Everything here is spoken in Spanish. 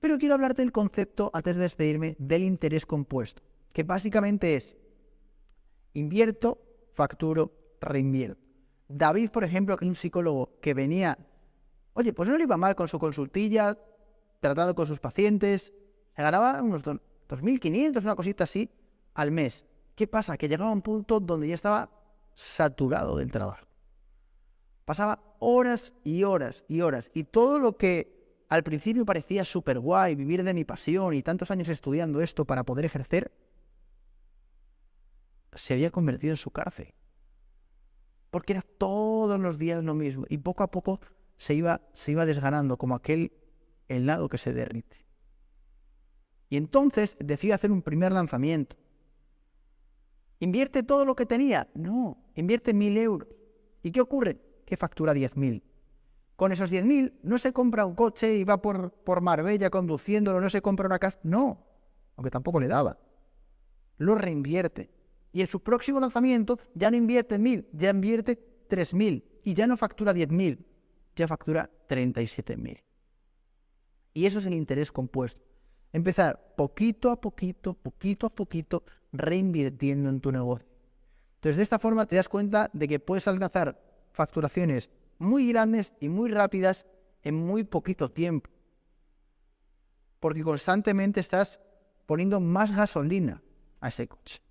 Pero quiero hablarte del concepto, antes de despedirme, del interés compuesto, que básicamente es invierto, facturo, reinvierto. David, por ejemplo, que es un psicólogo que venía, oye, pues no le iba mal con su consultilla, tratado con sus pacientes, se ganaba unos 2.500, una cosita así, al mes. ¿Qué pasa? Que llegaba a un punto donde ya estaba saturado del trabajo. Pasaba horas y horas y horas. Y todo lo que al principio parecía súper guay, vivir de mi pasión y tantos años estudiando esto para poder ejercer, se había convertido en su cárcel. Porque era todos los días lo mismo. Y poco a poco se iba, se iba desganando como aquel helado que se derrite. Y entonces decidió hacer un primer lanzamiento. ¿Invierte todo lo que tenía? No, invierte mil euros. ¿Y qué ocurre? Que factura diez mil. Con esos diez mil no se compra un coche y va por, por Marbella conduciéndolo, no se compra una casa. No, aunque tampoco le daba. Lo reinvierte. Y en su próximo lanzamiento ya no invierte mil, ya invierte tres mil. Y ya no factura diez mil, ya factura treinta y siete mil. Y eso es el interés compuesto. Empezar poquito a poquito, poquito a poquito, reinvirtiendo en tu negocio. Entonces, de esta forma te das cuenta de que puedes alcanzar facturaciones muy grandes y muy rápidas en muy poquito tiempo. Porque constantemente estás poniendo más gasolina a ese coche.